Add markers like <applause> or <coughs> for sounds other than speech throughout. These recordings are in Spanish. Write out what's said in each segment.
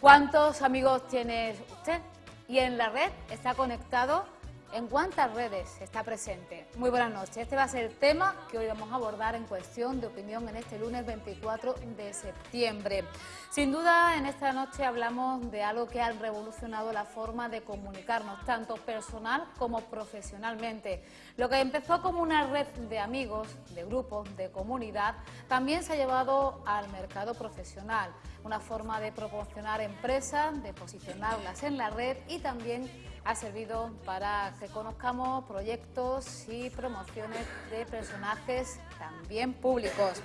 ¿Cuántos amigos tiene usted? ¿Y en la red está conectado? ¿En cuántas redes está presente? Muy buenas noches. Este va a ser el tema que hoy vamos a abordar en cuestión de opinión en este lunes 24 de septiembre. Sin duda, en esta noche hablamos de algo que ha revolucionado la forma de comunicarnos, tanto personal como profesionalmente. Lo que empezó como una red de amigos, de grupos, de comunidad, también se ha llevado al mercado profesional. Una forma de proporcionar empresas, de posicionarlas en la red y también ha servido para que conozcamos proyectos y promociones de personajes también públicos.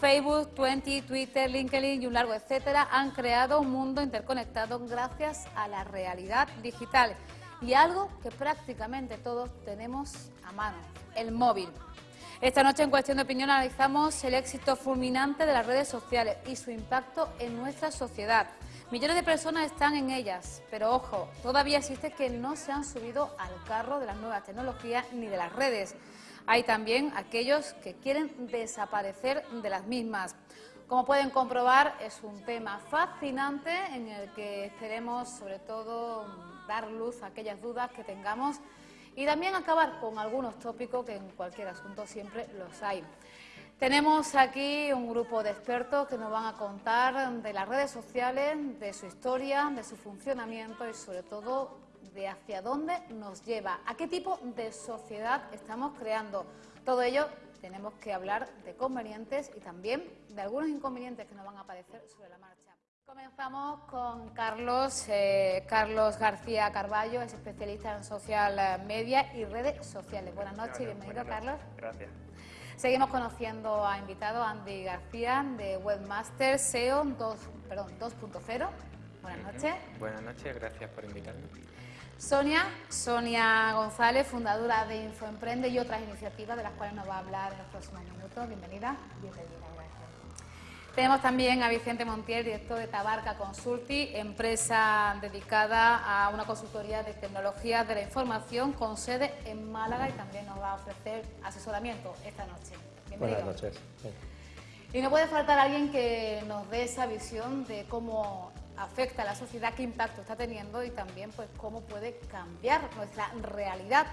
Facebook, Twenty, Twitter, LinkedIn y un largo etcétera han creado un mundo interconectado gracias a la realidad digital y algo que prácticamente todos tenemos a mano, el móvil. Esta noche en Cuestión de Opinión analizamos el éxito fulminante de las redes sociales y su impacto en nuestra sociedad. Millones de personas están en ellas, pero ojo, todavía existe que no se han subido al carro de las nuevas tecnologías ni de las redes. Hay también aquellos que quieren desaparecer de las mismas. Como pueden comprobar, es un tema fascinante en el que queremos, sobre todo, dar luz a aquellas dudas que tengamos y también acabar con algunos tópicos que en cualquier asunto siempre los hay. Tenemos aquí un grupo de expertos que nos van a contar de las redes sociales, de su historia, de su funcionamiento y sobre todo de hacia dónde nos lleva, a qué tipo de sociedad estamos creando. Todo ello tenemos que hablar de convenientes y también de algunos inconvenientes que nos van a aparecer sobre la marcha. Comenzamos con Carlos, eh, Carlos García Carballo, es especialista en social media y redes sociales. Buenas noches y bienvenido, Carlos. Gracias. Seguimos conociendo a invitado Andy García de Webmaster SEO 2.0. Buenas noches. Buenas noches, gracias por invitarme. Sonia, Sonia González, fundadora de Infoemprende y otras iniciativas de las cuales nos va a hablar en los próximos minutos. Bienvenida. Bienvenida. Tenemos también a Vicente Montiel, director de Tabarca Consulti, empresa dedicada a una consultoría de tecnologías de la información con sede en Málaga y también nos va a ofrecer asesoramiento esta noche. Buenas noches. Y no puede faltar alguien que nos dé esa visión de cómo afecta a la sociedad, qué impacto está teniendo y también pues cómo puede cambiar nuestra realidad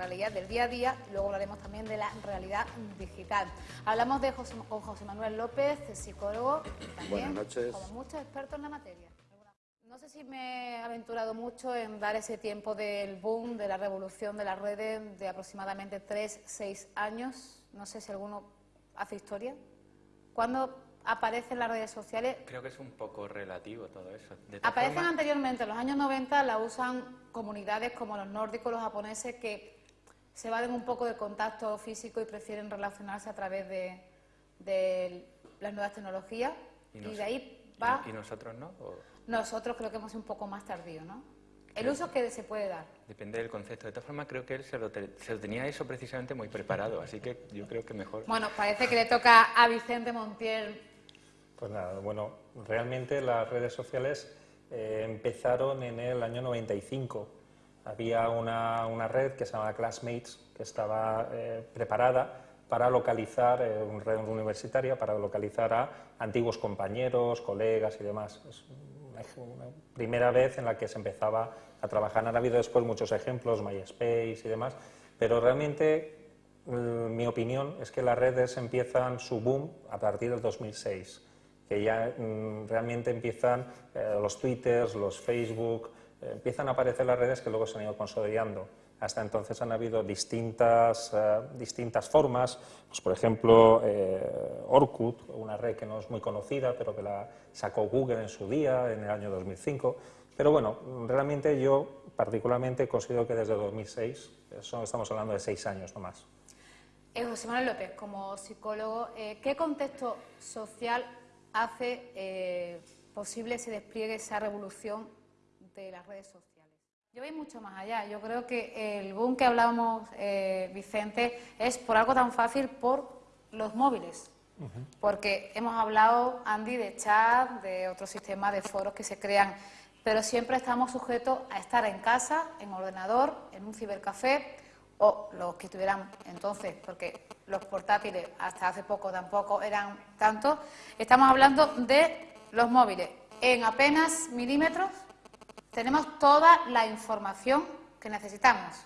realidad del día a día y luego hablaremos también de la realidad digital. Hablamos de José, con José Manuel López, psicólogo, también como muchos expertos en la materia. No sé si me he aventurado mucho en dar ese tiempo del boom, de la revolución de las redes de aproximadamente 3, 6 años. No sé si alguno hace historia. ¿Cuándo aparecen las redes sociales? Creo que es un poco relativo todo eso. Aparecen anteriormente, en los años 90 la usan comunidades como los nórdicos, los japoneses, que se evaden un poco del contacto físico y prefieren relacionarse a través de, las nuevas tecnologías y, de ahí va... ¿Y, nosotros no? Nosotros creo que hemos sido un poco más tardío, ¿no? El uso que se puede dar. Depende del concepto. De todas formas, creo que él se lo, tenía eso precisamente muy preparado, así que yo creo que mejor... Bueno, parece que le toca a Vicente Montiel. Pues nada, bueno, realmente las redes sociales eh, empezaron en el año 95 había una, red que se llama Classmates, que estaba eh, preparada para localizar, eh, una red universitaria, para localizar a antiguos compañeros, colegas y demás. Es una, primera vez en la que se empezaba a trabajar. Han habido después muchos ejemplos, MySpace y demás, pero realmente mm, mi opinión es que las redes empiezan su boom a partir del 2006, que ya mm, realmente empiezan eh, los Twitters, los Facebook, empiezan a aparecer las redes que luego se han ido consolidando. Hasta entonces han habido distintas, eh, distintas formas, pues por ejemplo eh, Orkut, una red que no es muy conocida, pero que la sacó Google en su día, en el año 2005. Pero bueno, realmente yo particularmente considero que desde 2006, eso estamos hablando de seis años no más. Eh, José Manuel López, como psicólogo, ¿qué contexto social hace posible ese despliegue, esa revolución de las redes sociales. Yo voy mucho más allá. Yo creo que el boom que hablábamos, eh, Vicente, es por algo tan fácil por los móviles. Porque hemos hablado, Andy, de chat, de otros sistemas de foros que se crean, pero siempre estamos sujetos a estar en casa, en ordenador, en un cibercafé o los que tuvieran entonces, porque los portátiles hasta hace poco tampoco eran tantos. Estamos hablando de los móviles en apenas milímetros tenemos toda la información que necesitamos.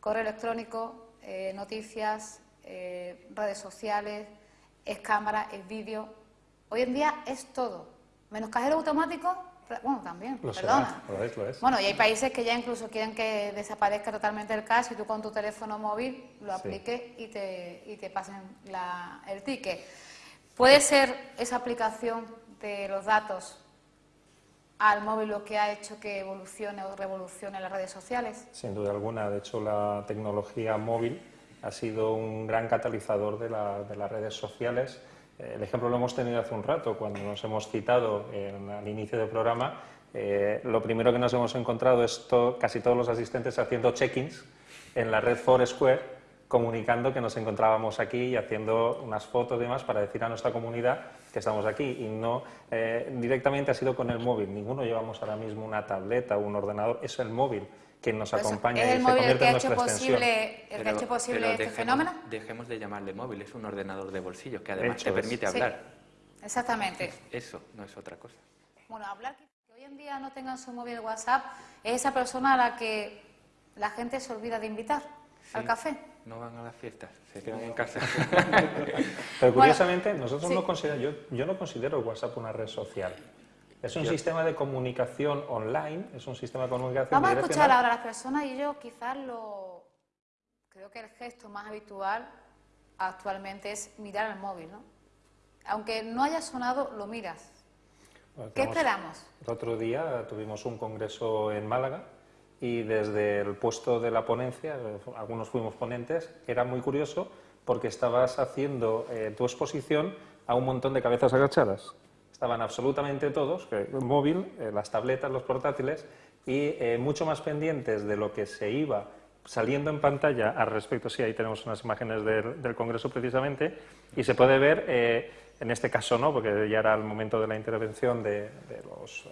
Correo electrónico, eh, noticias, eh, redes sociales, es cámara, es vídeo. Hoy en día es todo. Menos cajero automático, bueno, también, perdona. Bueno, y hay países que ya incluso quieren que desaparezca totalmente el cash y tú con tu teléfono móvil lo apliques y, te, y te pasen el ticket. ¿Puede ser esa aplicación de los datos al móvil lo que ha hecho que evolucione o revolucione las redes sociales? Sin duda alguna. De hecho, la tecnología móvil ha sido un gran catalizador de, las redes sociales. El ejemplo lo hemos tenido hace un rato, cuando nos hemos citado al inicio del programa. Eh, lo primero que nos hemos encontrado es casi todos los asistentes haciendo check-ins en la red Foursquare comunicando que nos encontrábamos aquí y haciendo unas fotos y demás para decir a nuestra comunidad que estamos aquí y no eh, directamente ha sido con el móvil. Ninguno llevamos ahora mismo una tableta o un ordenador, es el móvil quien nos pues acompaña ¿Es el móvil el que ha hecho posible, el que ha hecho posible este fenómeno? Dejemos de llamarle móvil, es un ordenador de bolsillo que además te permite hablar. exactamente. Eso no es otra cosa. Bueno, hablar que hoy en día no tengan su móvil WhatsApp es esa persona a la que la gente se olvida de invitar al café no van a las fiestas, se quedan en casa. <laughs> Pero curiosamente, nosotros no consideramos, yo, yo, no considero WhatsApp una red social. Es un sistema de comunicación online, es un sistema de comunicación Vamos a escuchar ahora a las personas y yo quizás lo... Creo que el gesto más habitual actualmente es mirar el móvil, ¿no? Aunque no haya sonado, lo miras. ¿Qué esperamos? El otro día tuvimos un congreso en Málaga y desde el puesto de la ponencia, algunos fuimos ponentes, era muy curioso porque estabas haciendo eh, tu exposición a un montón de cabezas agachadas. Estaban absolutamente todos, el móvil, eh, las tabletas, los portátiles, y eh, mucho más pendientes de lo que se iba saliendo en pantalla al respecto. Sí, ahí tenemos unas imágenes del, Congreso precisamente, y se puede ver, en este caso no, porque ya era el momento de la intervención de, los,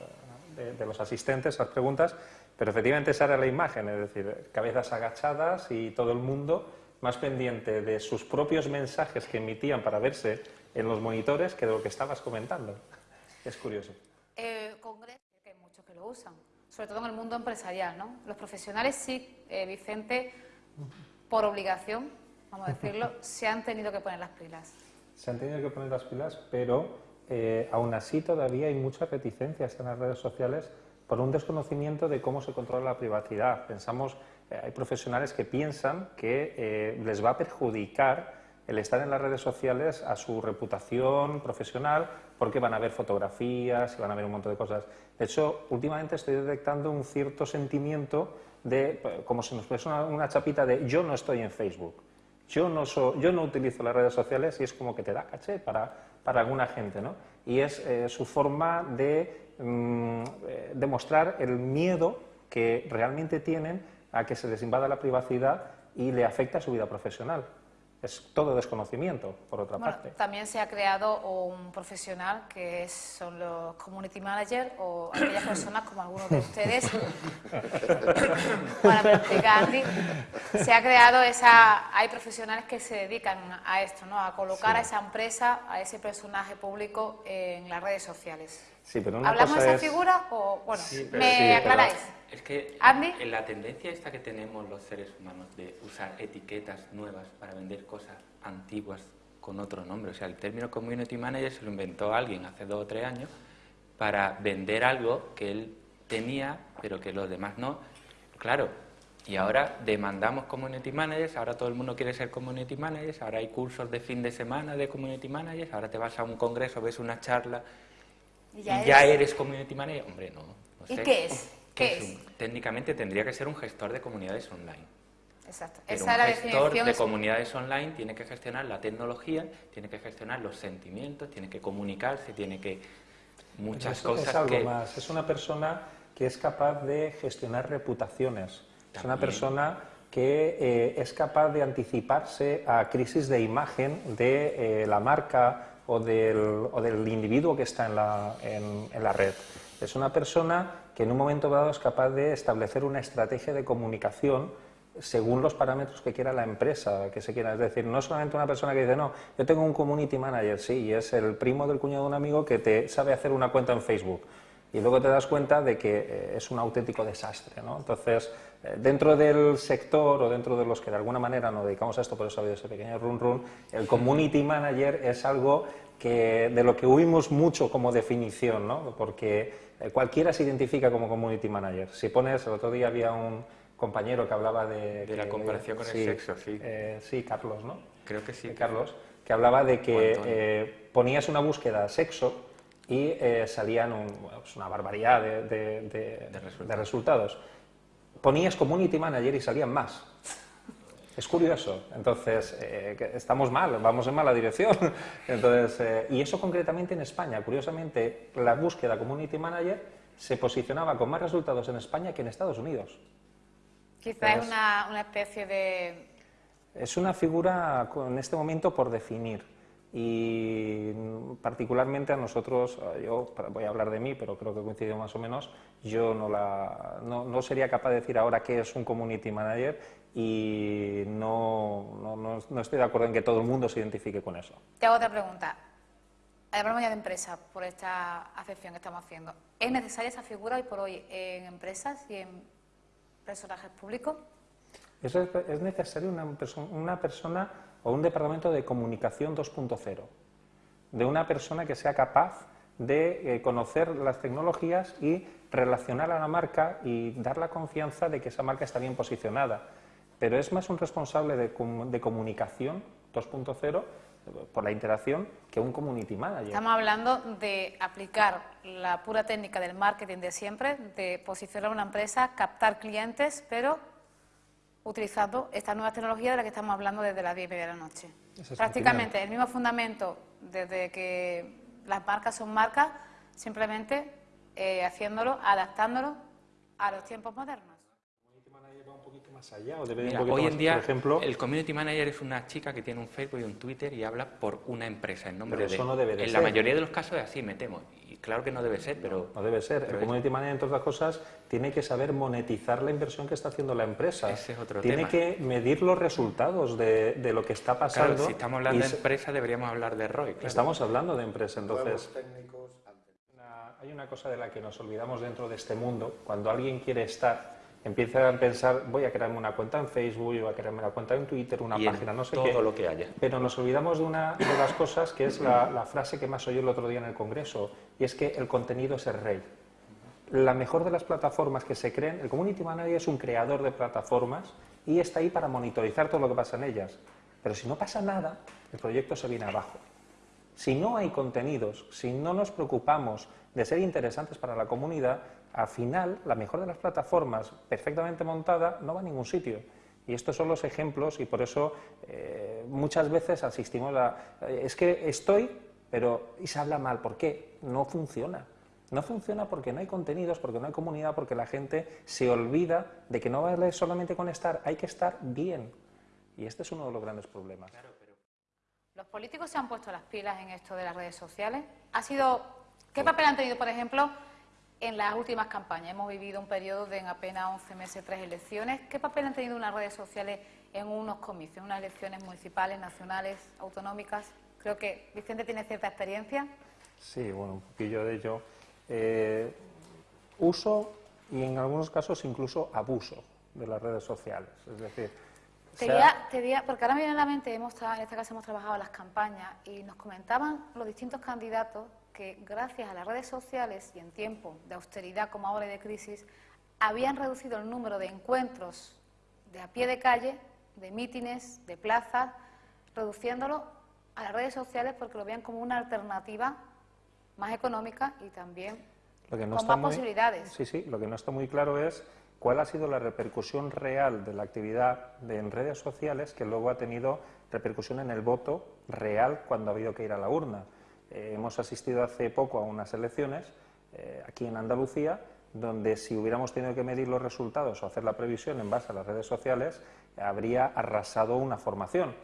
de los asistentes, las preguntas, pero efectivamente esa era la imagen, es decir, cabezas agachadas y todo el mundo más pendiente de sus propios mensajes que emitían para verse en los monitores que de lo que estabas comentando. Es curioso. Eh, Congreso, que hay muchos que lo usan, sobre todo en el mundo empresarial, ¿no? Los profesionales sí, eh, Vicente, por obligación, vamos a decirlo, <laughs> se han tenido que poner las pilas. Se han tenido que poner las pilas, pero eh, aún así todavía hay muchas reticencias en las redes sociales por un desconocimiento de cómo se controla la privacidad. Pensamos, eh, hay profesionales que piensan que eh, les va a perjudicar el estar en las redes sociales a su reputación profesional porque van a ver fotografías y van a ver un montón de cosas. De hecho, últimamente estoy detectando un cierto sentimiento de, pues, como si nos fuese una, chapita de yo no estoy en Facebook, yo no, yo no utilizo las redes sociales y es como que te da caché para, para alguna gente, ¿no? Y es eh, su forma de Mm, eh, demostrar el miedo que realmente tienen a que se les invada la privacidad y le afecta a su vida profesional es todo desconocimiento, por otra parte. También se ha creado un profesional que son los community managers o aquellas personas como algunos de ustedes, para se ha creado esa, hay profesionales que se dedican a esto, ¿no? a colocar a esa empresa, a ese personaje público en las redes sociales. Sí, pero ¿Hablamos de esa figura o, bueno, me aclaráis? Es que en la tendencia esta que tenemos los seres humanos de usar etiquetas nuevas para vender cosas antiguas con otro nombre, o sea, el término community manager se lo inventó alguien hace dos o tres años para vender algo que él tenía, pero que los demás no. Claro, y ahora demandamos community managers, ahora todo el mundo quiere ser community managers, ahora hay cursos de fin de semana de community managers, ahora te vas a un congreso, ves una charla y ya, eres... community manager. Hombre, no. no ¿Y qué es? técnicamente tendría que ser un gestor de comunidades online. Exacto. Pero un gestor de comunidades online tiene que gestionar la tecnología, tiene que gestionar los sentimientos, tiene que comunicarse, tiene que muchas cosas es algo más. Es una persona que es capaz de gestionar reputaciones. Es una persona que eh, es capaz de anticiparse a crisis de imagen de eh, la marca o del, o del, individuo que está en la, en la red. Es una persona que en un momento dado es capaz de establecer una estrategia de comunicación según los parámetros que quiera la empresa, que se quiera. Es decir, no solamente una persona que dice, no, yo tengo un community manager, sí, y es el primo del cuñado de un amigo que te sabe hacer una cuenta en Facebook. Y luego te das cuenta de que eh, es un auténtico desastre. ¿no? Entonces, eh, dentro del sector o dentro de los que de alguna manera nos dedicamos a esto, por eso ha habido ese pequeño run run, el community manager es algo que, de lo que huimos mucho como definición, ¿no? porque eh, cualquiera se identifica como community manager. Si pones, el otro día había un compañero que hablaba de... De la comparación con el sexo, sí. sí, Carlos, ¿no? Creo que sí. Carlos, que hablaba de que ponías una búsqueda sexo y eh, salían pues una barbaridad de, resultados. Ponías Community Manager y salían más. Es curioso. Entonces, eh, estamos mal, vamos en mala dirección. <laughs> Entonces, eh, y eso concretamente en España. Curiosamente, la búsqueda Community Manager se posicionaba con más resultados en España que en Estados Unidos. Quizá es una, una especie de... Es una figura en este momento por definir y particularmente a nosotros, eh, yo voy a hablar de mí, pero creo que coincide más o menos, yo no, la, no, sería capaz de decir ahora qué es un community manager y no, no, estoy de acuerdo en que todo el mundo se identifique con eso. Te hago otra pregunta. Hablamos ya de empresas por esta acepción que estamos haciendo. ¿Es necesaria esa figura hoy por hoy en empresas y en personajes públicos? Es, es necesaria una, una persona o un departamento de comunicación 2.0, de una persona que sea capaz de eh, conocer las tecnologías y relacionar a la marca y dar la confianza de que esa marca está bien posicionada. Pero es más un responsable de, comunicación 2.0 por la interacción que un community manager. Estamos hablando de aplicar la pura técnica del marketing de siempre, de posicionar una empresa, captar clientes, pero utilizando esta nueva tecnología de la que estamos hablando desde las 10 y media de la noche. Prácticamente el mismo fundamento desde que las marcas son marcas, simplemente eh, haciéndolo, adaptándolo a los tiempos modernos. hoy en día, ejemplo, el community manager es una chica que tiene un Facebook y un Twitter y habla por una empresa en nombre de. Eso no debe en la mayoría de los casos es así, me temo. Claro que no debe ser, pero... No debe ser. el community manager, entre otras cosas, tiene que saber monetizar la inversión que está haciendo la empresa. Ese es otro tiene que medir los resultados de, lo que está pasando. Claro, si estamos hablando de empresa, deberíamos hablar de ROI. Estamos hablando de empresa, entonces... hay una cosa de la que nos olvidamos dentro de este mundo. Cuando alguien quiere estar empieza a pensar, voy a crearme una cuenta en Facebook, voy a crearme una cuenta en Twitter, una página, no sé todo qué. Todo lo que haya. Pero nos olvidamos de una de las cosas que es la, frase que más oí el otro día en el Congreso, y es que el contenido es el rey. La mejor de las plataformas que se creen, el Community Manager es un creador de plataformas y está ahí para monitorizar todo lo que pasa en ellas. Pero si no pasa nada, el proyecto se viene abajo. Si no hay contenidos, si no nos preocupamos de ser interesantes para la comunidad, al final la mejor de las plataformas perfectamente montada no va a ningún sitio. Y estos son los ejemplos y por eso eh, muchas veces asistimos a... Eh, es que estoy, pero... y se habla mal. ¿Por qué? No funciona. No funciona porque no hay contenidos, porque no hay comunidad, porque la gente se olvida de que no vale solamente con estar, hay que estar bien. Y este es uno de los grandes problemas. ¿Los políticos se han puesto las pilas en esto de las redes sociales? ¿Ha sido... ¿Qué papel han tenido, por ejemplo, en las últimas campañas. Hemos vivido un periodo de en apenas 11 meses, tres elecciones. ¿Qué papel han tenido unas redes sociales en unos comicios, unas elecciones municipales, nacionales, autonómicas? Creo que Vicente tiene cierta experiencia. Sí, bueno, un poquillo de ello. Eh, uso y en algunos casos incluso abuso de las redes sociales. Es decir, porque ahora me viene a la mente, hemos, en este caso hemos trabajado las campañas y nos comentaban los distintos candidatos que gracias a las redes sociales y en tiempo de austeridad como ahora y de crisis, habían reducido el número de encuentros de a pie de calle, de mítines, de plazas, reduciéndolo a las redes sociales porque lo veían como una alternativa más económica y también con más posibilidades. Sí, sí, lo que no está muy claro es cuál ha sido la repercusión real de la actividad de, en redes sociales que luego ha tenido repercusión en el voto real cuando ha habido que ir a la urna. Eh, hemos asistido hace poco a unas elecciones eh, aquí en Andalucía donde si hubiéramos tenido que medir los resultados o hacer la previsión en base a las redes sociales, habría arrasado una formación.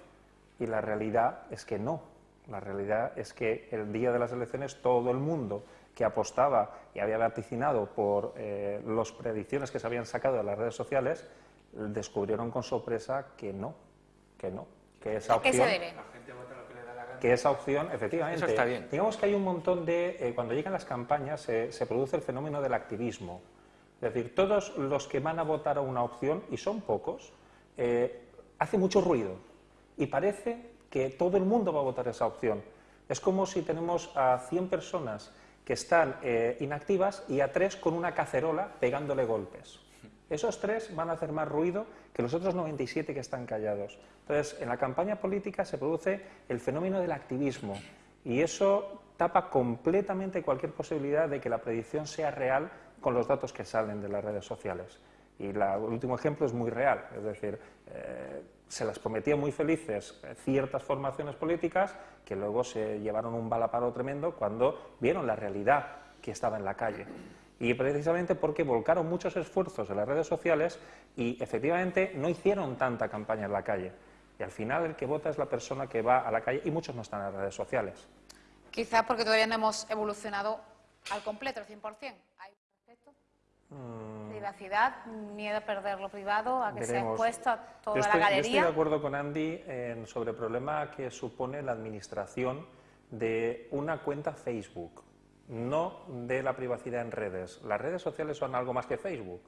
Y la realidad es que no. La realidad es que el día de las elecciones todo el mundo que apostaba y había vaticinado por eh, las predicciones que se habían sacado de las redes sociales, descubrieron con sorpresa que no, que no, que esa opción... Que esa opción, efectivamente. Eso está bien. Digamos que hay un montón de. Eh, cuando llegan las campañas, se produce el fenómeno del activismo. Es decir, todos los que van a votar a una opción, y son pocos, eh, hace mucho ruido. Y parece que todo el mundo va a votar esa opción. Es como si tenemos a 100 personas que están eh, inactivas y a tres con una cacerola pegándole golpes. Esos tres van a hacer más ruido que los otros 97 que están callados. Entonces, en la campaña política se produce el fenómeno del activismo y eso tapa completamente cualquier posibilidad de que la predicción sea real con los datos que salen de las redes sociales. Y el último ejemplo es muy real, es decir, eh, se las prometía muy felices ciertas formaciones políticas que luego se llevaron un balaparo tremendo cuando vieron la realidad que estaba en la calle. Y precisamente porque volcaron muchos esfuerzos en las redes sociales y efectivamente no hicieron tanta campaña en la calle. Y al final el que vota es la persona que va a la calle y muchos no están en las redes sociales. Quizás porque todavía no hemos evolucionado al completo, al 100%. Mm. Privacidad, miedo a perder lo privado, a que sea expuesto a toda la galería. Yo estoy de acuerdo con Andy sobre el problema que supone la administración de una cuenta Facebook, no de la privacidad en redes. Las redes sociales son algo más que Facebook.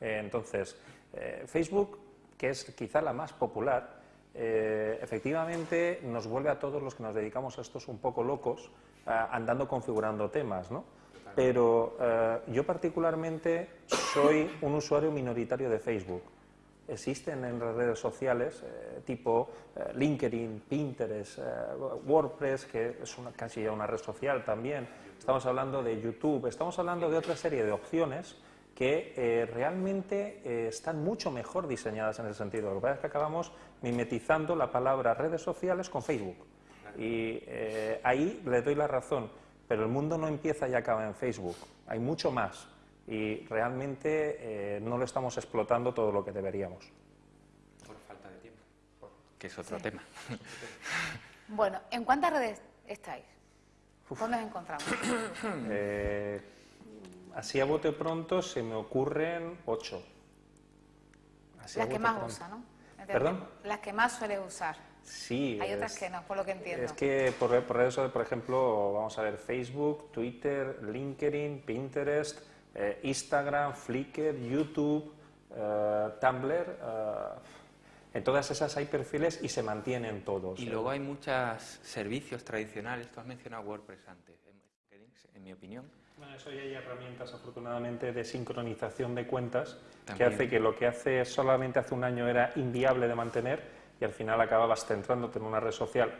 Eh, entonces, eh, Facebook, que es quizá la más popular, eh, efectivamente nos vuelve a todos los que nos dedicamos a estos un poco locos andando configurando temas, ¿no? pero yo particularmente soy un usuario minoritario de Facebook. Existen en las redes sociales tipo LinkedIn, Pinterest, WordPress, que es una, casi ya una red social también. Estamos hablando de YouTube, estamos hablando de otra serie de opciones que realmente están mucho mejor diseñadas en ese sentido. Lo que pasa es que acabamos mimetizando la palabra redes sociales con Facebook. Y ahí le doy la razón pero el mundo no empieza y acaba en Facebook. Hay mucho más y realmente eh, no lo estamos explotando todo lo que deberíamos. Por falta de tiempo, que es otro tema. Bueno, ¿en cuántas redes estáis? ¿Dónde os encontramos? <coughs> Eh, así a bote pronto se me ocurren ocho. Las que más usa, ¿no? ¿Perdón? Las que más suele usar. Sí. Hay otras que no, por lo que entiendo. Es que por, eso, por ejemplo, vamos a ver Facebook, Twitter, LinkedIn, Pinterest, eh, Instagram, Flickr, YouTube, eh, Tumblr. En todas esas hay perfiles y se mantienen todos. Y luego hay muchos servicios tradicionales. Tú has mencionado WordPress antes, en mi opinión. Bueno, eso ya hay herramientas, afortunadamente, de sincronización de cuentas que hace que lo que hace solamente hace un año era inviable de mantener y al final acababas centrándote en una red social,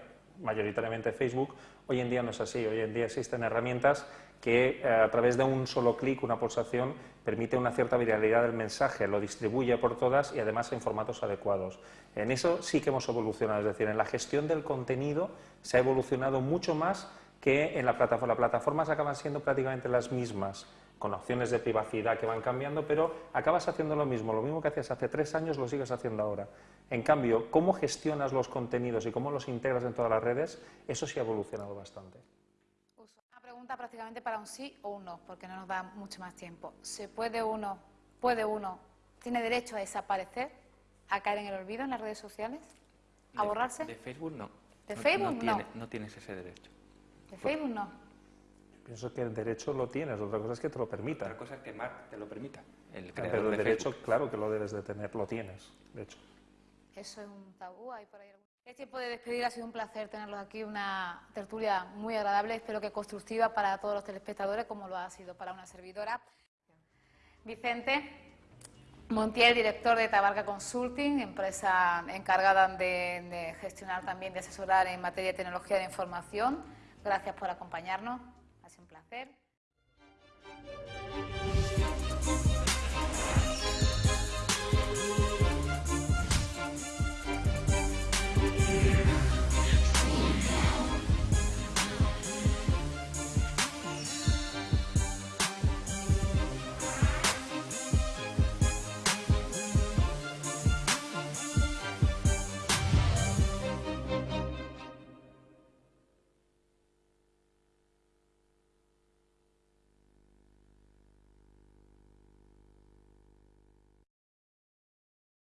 mayoritariamente Facebook. Hoy en día no es así, hoy en día existen herramientas que eh, a través de un solo clic, una pulsación, permite una cierta viralidad del mensaje, lo distribuye por todas y además en formatos adecuados. En eso sí que hemos evolucionado, es decir, en la gestión del contenido se ha evolucionado mucho más que en la plataforma. Las plataformas acaban siendo prácticamente las mismas con opciones de privacidad que van cambiando, pero acabas haciendo lo mismo, lo mismo que hacías hace tres años lo sigues haciendo ahora. En cambio, cómo gestionas los contenidos y cómo los integras en todas las redes, eso sí ha evolucionado bastante. Una pregunta prácticamente para un sí o un no, porque no nos da mucho más tiempo. ¿Se puede uno, puede uno, tiene derecho a desaparecer, a caer en el olvido en las redes sociales, a borrarse? De Facebook no. ¿De Facebook no? no tienes ese derecho. ¿De Facebook no? Pienso que el derecho lo tienes, otra cosa es que te lo permita. Otra cosa es que Mark te lo permita. El pero el derecho, claro que lo debes de tener, lo tienes, de hecho. Eso es un tabú, hay por ahí Es tiempo de despedir, ha sido un placer tenerlos aquí, una tertulia muy agradable, espero que constructiva para todos los telespectadores, como lo ha sido para una servidora. Vicente Montiel, director de Tabarca Consulting, empresa encargada de, de gestionar también, de asesorar en materia de tecnología de información. Gracias por acompañarnos. Ha sido un placer.